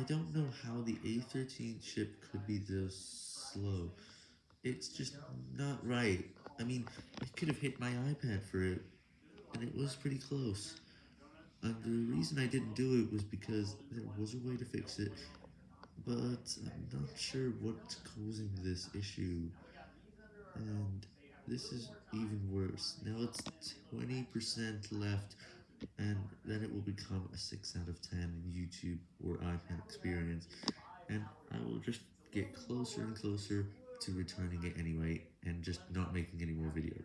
I don't know how the A13 chip could be this slow. It's just not right. I mean, I could have hit my iPad for it, and it was pretty close. And the reason I didn't do it was because there was a way to fix it, but I'm not sure what's causing this issue. And this is even worse. Now it's 20% left, and then it will become a 6 out of 10 in YouTube or iPad experience, and I will just get closer and closer to returning it anyway, and just not making any more videos.